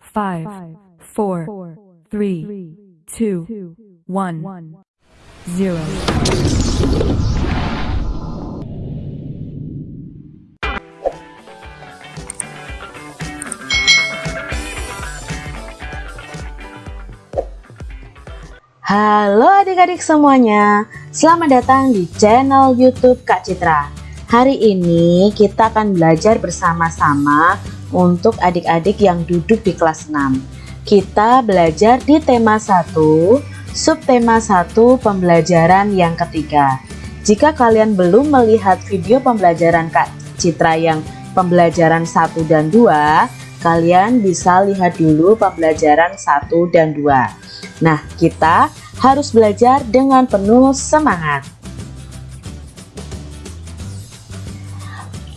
five, four, three, two, one, zero. Halo adik-adik semuanya, selamat datang di channel YouTube Kak Citra. Hari ini kita akan belajar bersama-sama untuk adik-adik yang duduk di kelas 6. Kita belajar di tema 1, subtema 1 pembelajaran yang ketiga. Jika kalian belum melihat video pembelajaran Kak Citra yang pembelajaran 1 dan 2, kalian bisa lihat dulu pembelajaran 1 dan 2. Nah, kita harus belajar dengan penuh semangat.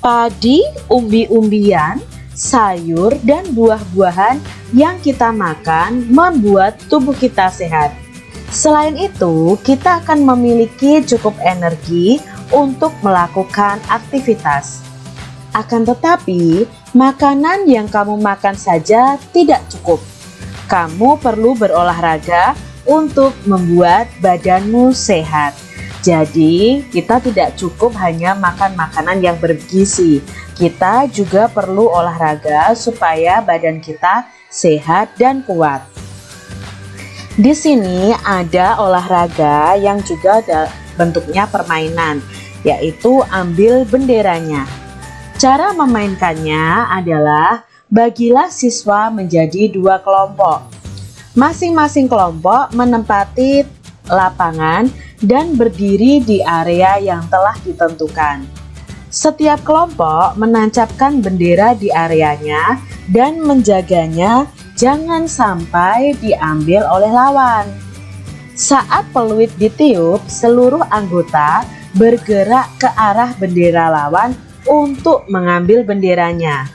Padi, umbi-umbian, sayur, dan buah-buahan yang kita makan membuat tubuh kita sehat. Selain itu, kita akan memiliki cukup energi untuk melakukan aktivitas. Akan tetapi, makanan yang kamu makan saja tidak cukup kamu perlu berolahraga untuk membuat badanmu sehat. Jadi, kita tidak cukup hanya makan makanan yang bergizi. Kita juga perlu olahraga supaya badan kita sehat dan kuat. Di sini ada olahraga yang juga ada bentuknya permainan, yaitu ambil benderanya. Cara memainkannya adalah bagilah siswa menjadi dua kelompok. Masing-masing kelompok menempati lapangan dan berdiri di area yang telah ditentukan. Setiap kelompok menancapkan bendera di areanya dan menjaganya jangan sampai diambil oleh lawan. Saat peluit ditiup, seluruh anggota bergerak ke arah bendera lawan untuk mengambil benderanya.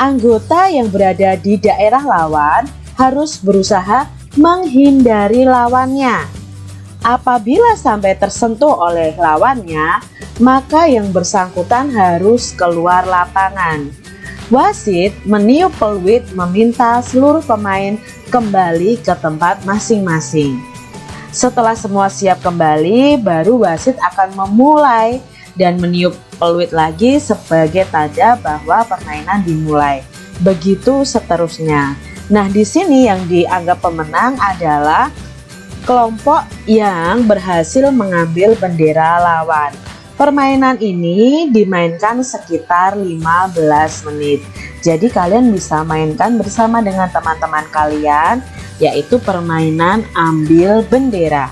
Anggota yang berada di daerah lawan harus berusaha menghindari lawannya. Apabila sampai tersentuh oleh lawannya, maka yang bersangkutan harus keluar lapangan. Wasit meniup peluit meminta seluruh pemain kembali ke tempat masing-masing. Setelah semua siap kembali, baru wasit akan memulai dan meniup peluit lagi sebagai tanda bahwa permainan dimulai. Begitu seterusnya. Nah, di sini yang dianggap pemenang adalah kelompok yang berhasil mengambil bendera lawan. Permainan ini dimainkan sekitar 15 menit. Jadi kalian bisa mainkan bersama dengan teman-teman kalian yaitu permainan ambil bendera.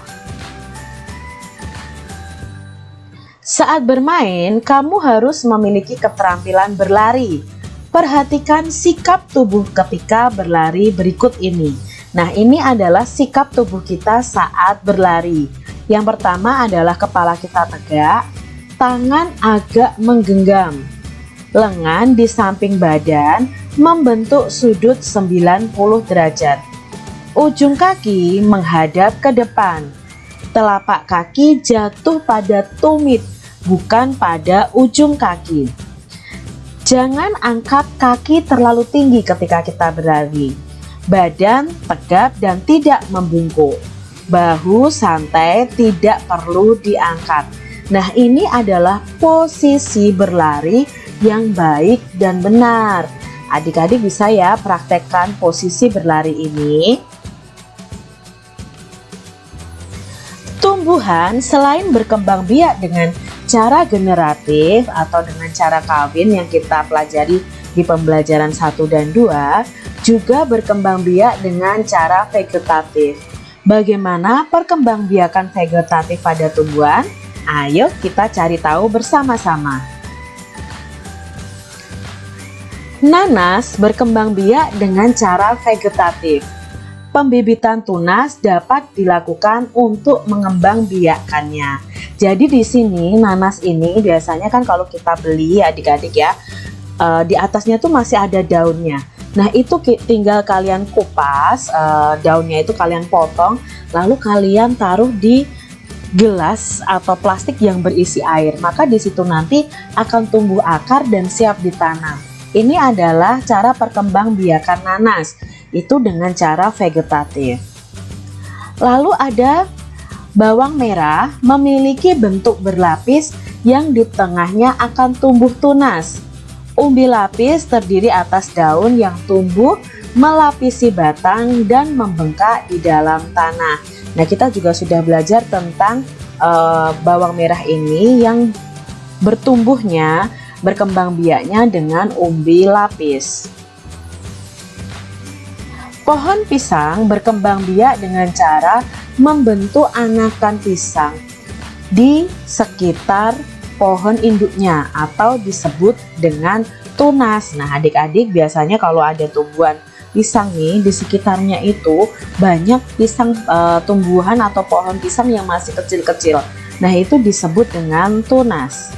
Saat bermain, kamu harus memiliki keterampilan berlari. Perhatikan sikap tubuh ketika berlari berikut ini. Nah, ini adalah sikap tubuh kita saat berlari. Yang pertama adalah kepala kita tegak, tangan agak menggenggam. Lengan di samping badan membentuk sudut 90 derajat. Ujung kaki menghadap ke depan. Telapak kaki jatuh pada tumit bukan pada ujung kaki. Jangan angkat kaki terlalu tinggi ketika kita berlari. Badan tegap dan tidak membungkuk. Bahu santai tidak perlu diangkat. Nah ini adalah posisi berlari yang baik dan benar. Adik-adik bisa ya praktekkan posisi berlari ini. Tumbuhan selain berkembang biak dengan cara generatif atau dengan cara kawin yang kita pelajari di pembelajaran 1 dan 2 juga berkembang biak dengan cara vegetatif. Bagaimana perkembangbiakan vegetatif pada tumbuhan? Ayo kita cari tahu bersama-sama. Nanas berkembang biak dengan cara vegetatif. Pembibitan tunas dapat dilakukan untuk mengembang biakannya jadi di sini nanas ini biasanya kan kalau kita beli adik-adik ya, uh, di atasnya tuh masih ada daunnya. Nah itu tinggal kalian kupas uh, daunnya itu kalian potong, lalu kalian taruh di gelas atau plastik yang berisi air. Maka di situ nanti akan tumbuh akar dan siap ditanam. Ini adalah cara perkembangbiakan nanas, itu dengan cara vegetatif. Lalu ada bawang merah memiliki bentuk berlapis yang di tengahnya akan tumbuh tunas. Umbi lapis terdiri atas daun yang tumbuh melapisi batang dan membengkak di dalam tanah. Nah, kita juga sudah belajar tentang uh, bawang merah ini yang bertumbuhnya, berkembang biaknya dengan umbi lapis. Pohon pisang berkembang biak dengan cara membentuk anakan pisang di sekitar pohon induknya atau disebut dengan tunas. Nah, adik-adik biasanya kalau ada tumbuhan pisang nih di sekitarnya itu banyak pisang e, tumbuhan atau pohon pisang yang masih kecil-kecil. Nah, itu disebut dengan tunas.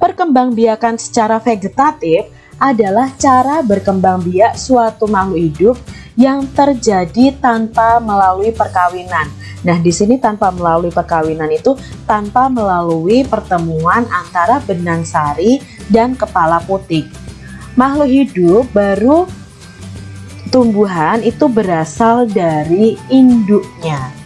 Perkembangbiakan secara vegetatif adalah cara berkembang biak suatu makhluk hidup yang terjadi tanpa melalui perkawinan Nah, di sini tanpa melalui perkawinan itu tanpa melalui pertemuan antara benang sari dan kepala putih. Makhluk hidup baru tumbuhan itu berasal dari induknya.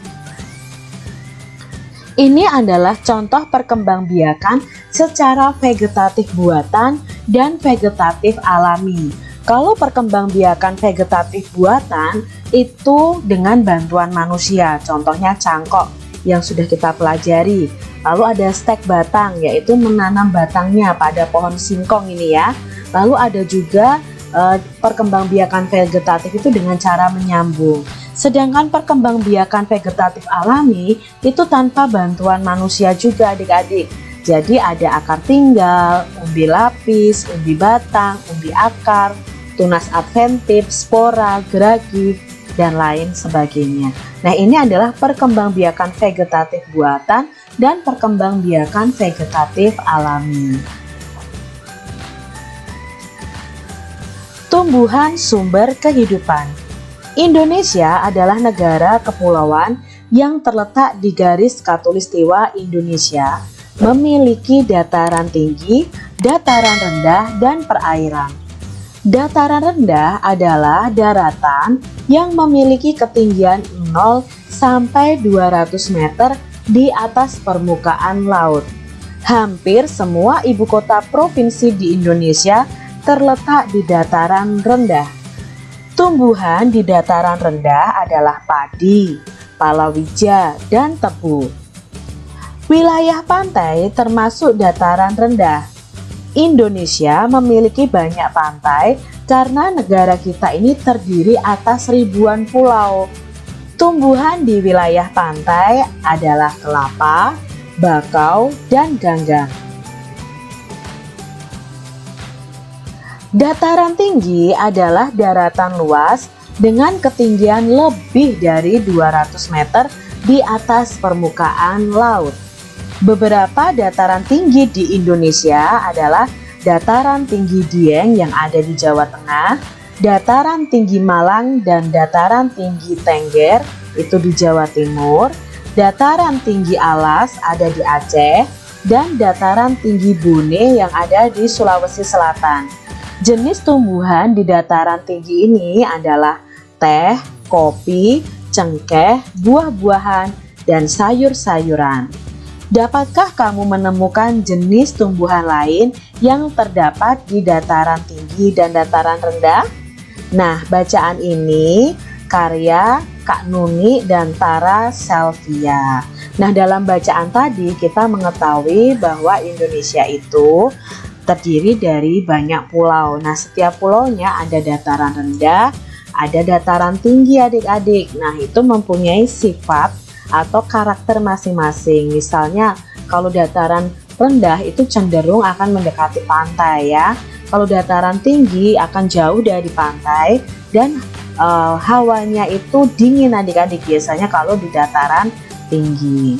Ini adalah contoh perkembangbiakan secara vegetatif buatan dan vegetatif alami. Kalau perkembangbiakan vegetatif buatan itu dengan bantuan manusia, contohnya cangkok yang sudah kita pelajari. Lalu ada stek batang, yaitu menanam batangnya pada pohon singkong ini ya. Lalu ada juga e, perkembangbiakan vegetatif itu dengan cara menyambung. Sedangkan perkembangbiakan vegetatif alami itu tanpa bantuan manusia juga adik-adik. Jadi ada akar tinggal, umbi lapis, umbi batang, umbi akar, tunas adventif, spora, geragi, dan lain sebagainya. Nah ini adalah perkembangbiakan vegetatif buatan dan perkembangbiakan vegetatif alami. Tumbuhan sumber kehidupan Indonesia adalah negara kepulauan yang terletak di garis katulistiwa Indonesia, memiliki dataran tinggi, dataran rendah, dan perairan. Dataran rendah adalah daratan yang memiliki ketinggian 0 sampai 200 meter di atas permukaan laut. Hampir semua ibu kota provinsi di Indonesia terletak di dataran rendah. Tumbuhan di dataran rendah adalah padi, palawija, dan tebu. Wilayah pantai termasuk dataran rendah Indonesia memiliki banyak pantai karena negara kita ini terdiri atas ribuan pulau. Tumbuhan di wilayah pantai adalah kelapa, bakau, dan ganggang. Dataran tinggi adalah daratan luas dengan ketinggian lebih dari 200 meter di atas permukaan laut. Beberapa dataran tinggi di Indonesia adalah dataran tinggi Dieng yang ada di Jawa Tengah, dataran tinggi Malang dan dataran tinggi Tengger itu di Jawa Timur, dataran tinggi Alas ada di Aceh, dan dataran tinggi Bune yang ada di Sulawesi Selatan. Jenis tumbuhan di dataran tinggi ini adalah teh, kopi, cengkeh, buah-buahan, dan sayur-sayuran. Dapatkah kamu menemukan jenis tumbuhan lain yang terdapat di dataran tinggi dan dataran rendah? Nah, bacaan ini karya Kak Nuni dan Tara Selvia. Nah, dalam bacaan tadi kita mengetahui bahwa Indonesia itu terdiri dari banyak pulau. Nah, setiap pulaunya ada dataran rendah, ada dataran tinggi adik-adik. Nah, itu mempunyai sifat atau karakter masing-masing. Misalnya kalau dataran rendah itu cenderung akan mendekati pantai ya. Kalau dataran tinggi akan jauh dari pantai dan uh, hawanya itu dingin adik-adik biasanya kalau di dataran tinggi.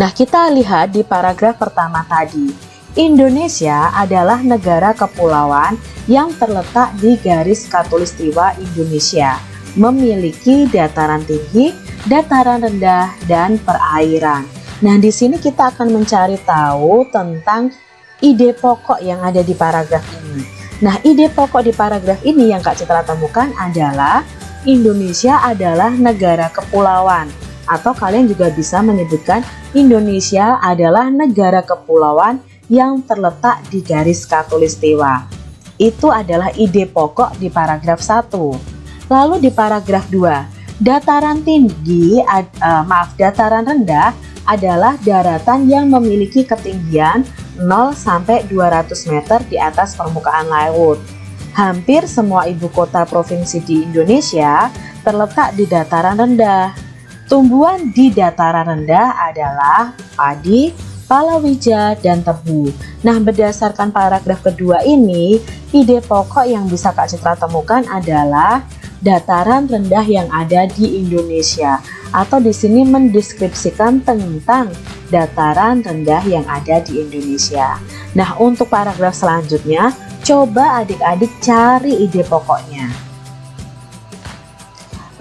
Nah, kita lihat di paragraf pertama tadi. Indonesia adalah negara kepulauan yang terletak di garis katulistiwa Indonesia, memiliki dataran tinggi dataran rendah, dan perairan. Nah, di sini kita akan mencari tahu tentang ide pokok yang ada di paragraf ini. Nah, ide pokok di paragraf ini yang Kak Citra temukan adalah Indonesia adalah negara kepulauan atau kalian juga bisa menyebutkan Indonesia adalah negara kepulauan yang terletak di garis katulistiwa. Itu adalah ide pokok di paragraf 1. Lalu di paragraf 2, dataran tinggi, uh, maaf, dataran rendah adalah daratan yang memiliki ketinggian 0 sampai 200 meter di atas permukaan laut. Hampir semua ibu kota provinsi di Indonesia terletak di dataran rendah. Tumbuhan di dataran rendah adalah padi, palawija, dan tebu. Nah, berdasarkan paragraf kedua ini, ide pokok yang bisa Kak Citra temukan adalah dataran rendah yang ada di Indonesia atau di sini mendeskripsikan tentang dataran rendah yang ada di Indonesia. Nah, untuk paragraf selanjutnya, coba adik-adik cari ide pokoknya.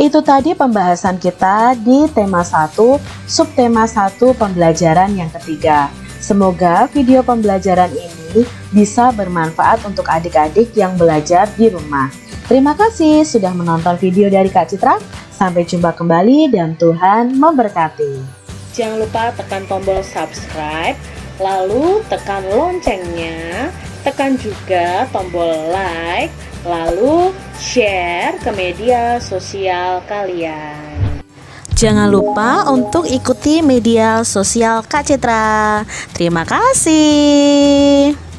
Itu tadi pembahasan kita di tema 1, subtema 1 pembelajaran yang ketiga. Semoga video pembelajaran ini bisa bermanfaat untuk adik-adik yang belajar di rumah. Terima kasih sudah menonton video dari Kak Citra. Sampai jumpa kembali dan Tuhan memberkati. Jangan lupa tekan tombol subscribe, lalu tekan loncengnya, tekan juga tombol like, lalu share ke media sosial kalian. Jangan lupa untuk ikuti media sosial Kak Citra. Terima kasih.